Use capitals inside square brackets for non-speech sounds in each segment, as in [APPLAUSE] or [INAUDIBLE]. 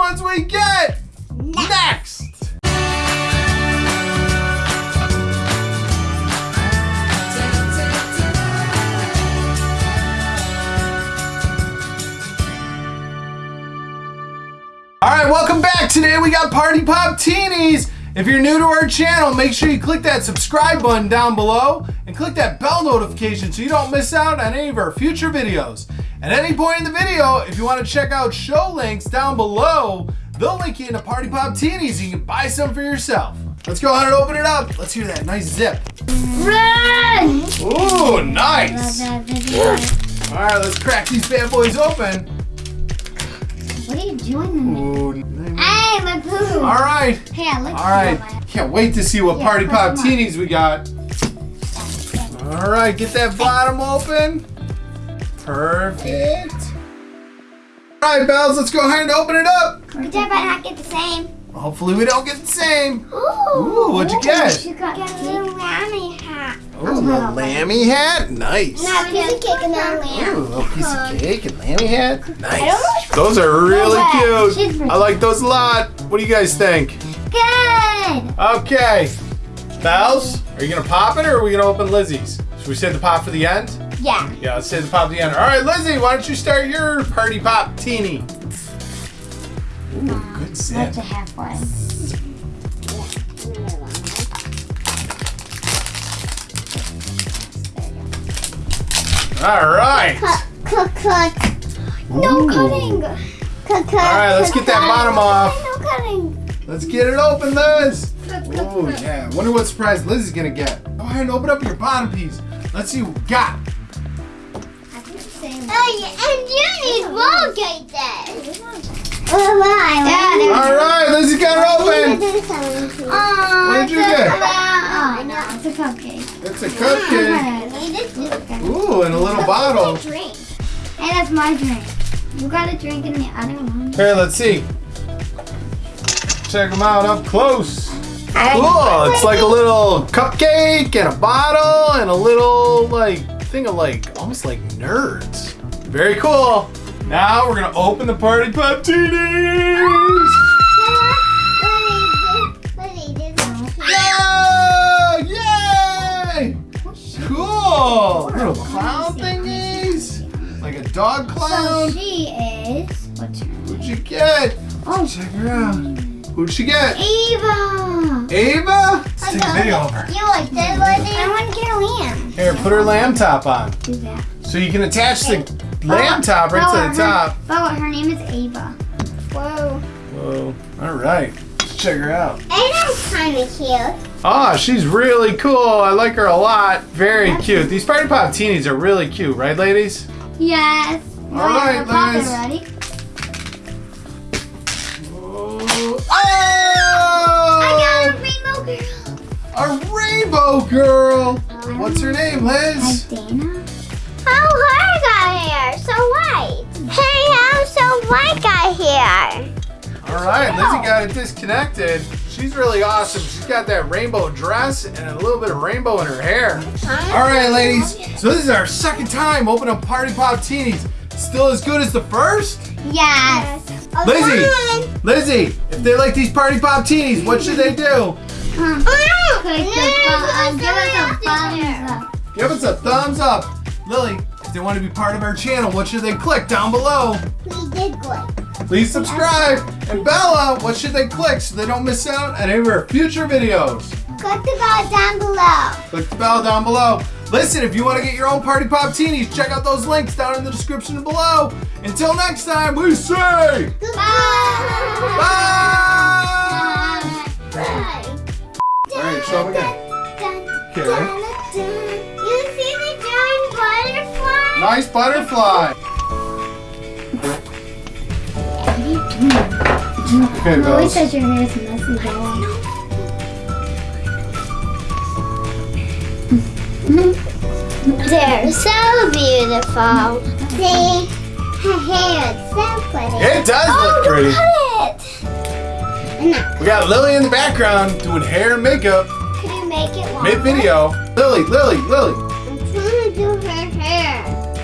ones we get next. All right, welcome back. Today we got Party Pop Teenies. If you're new to our channel, make sure you click that subscribe button down below and click that bell notification so you don't miss out on any of our future videos. At any point in the video, if you want to check out show links down below, they'll link you into Party Pop Teenies. You can buy some for yourself. Let's go ahead and open it up. Let's hear that nice zip. Run! Ooh, nice. All right, let's crack these bad boys open. What are you doing? Ooh, my poo! all right. Hey, I look All right, can't wait to see what Yeah, Party Pop. Teenies we got. All right, get that bottom open. Perfect. All right, Bells, let's go ahead and open it up. Good job, I not get the same. Hopefully we don't get the same. Ooh, Ooh, what'd you get? She got, a little lammy hat. Ooh, a lammy hat. Nice. Now a piece of cake and then Ooh, a little piece of cake and lammy hat. Nice. Those are really cute. I like those a lot. What do you guys think? Good! Okay. Bells, are you gonna pop it or are we gonna open Lizzie's? Should we save the pop for the end? Yeah. Yeah, let's save the pop at the end. All right, Lizzie, why don't you start your party pop teeny? Ooh, good zip. That's a half one. All right. Cut, cut. No cutting. Cut, cut. All right, let's get that bottom off. No cutting. Let's get it open, Liz. Cut, cut, Oh yeah. Wonder what surprise Liz is gonna get. Go ahead and open up your bottom piece. Let's see what we got. I think it's saying that. Oh, yeah, and you need Colgate then. Oh, my. All right, Lizzie got it open. Oh, [LAUGHS] What did you get? Oh, no, it's a cupcake. It's a cupcake. Need it. Ooh, and a little bottle. Drink. Hey, that's my drink. You got a drink in the other one. Here, let's see. Check them out up close. Cool. It's like a little cupcake and a bottle and a little like thing of like almost like nerds. Very cool. Now we're gonna open the party pop teenies. Yeah! Yay! Cool. Little clown thingies. Like a dog clown? So clown. she is. What's her name? Who'd you get? Oh, Check her out. Who'd she get? Eva. Ava? Let's take a video of her. You like that, Lizzie? I want to get a lamb. Here, put her lamb top on. Do that. So you can attach the lamb top right to the top. Bella, her name is Ava. Whoa. Whoa. All right. Let's check her out. Ava's kind of cute. Ah, she's really cool. I like her a lot. Very cute. These Party Pop teenies are really cute, right, ladies? Yes. All right, Pop girl. What's her name, Liz? Dana. Oh, her got hair. So white. Hey, how so white got hair? All right, Lizzie got it disconnected. She's really awesome. She's got that rainbow dress and a little bit of rainbow in her hair. All right, ladies. So this is our second time opening up Party Pop Teenies. Still as good as the first? Yes. Lizzie, Lizzie, if they like these Party Pop Teenies, what should they do? Click the button. Give us a thumbs up. Give us a thumbs up. Lily, if they want to be part of our channel, what should they click down below? We did good. Please subscribe. And Bella, what should they click so they don't miss out on any of our future videos? Click the bell down below. Click the bell down below. Listen, if you want to get your own Party Pop Teenies, check out those links down in the description below. Until next time, we say Bye. bye. Butterfly? Nice butterfly. Okay, Always Bells. says your hair is messy, Bella. They're so beautiful. See, her hair is so pretty. It does Oh, look pretty. Look at it. We got Lily in the background doing hair and makeup Could you make it longer? mid video. Lily, Lily, Lily. I'm trying to do her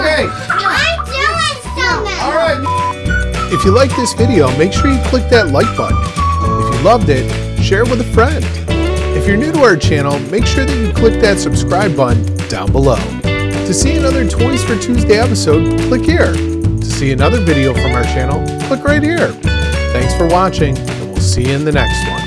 Hey, I'm doing so much. all right. If you like this video, make sure you click that like button. If you loved it, share it with a friend. If you're new to our channel, make sure that you click that subscribe button down below. To see another Toys for Tuesday episode, click here. To see another video from our channel, click right here. Thanks for watching, and we'll see you in the next one.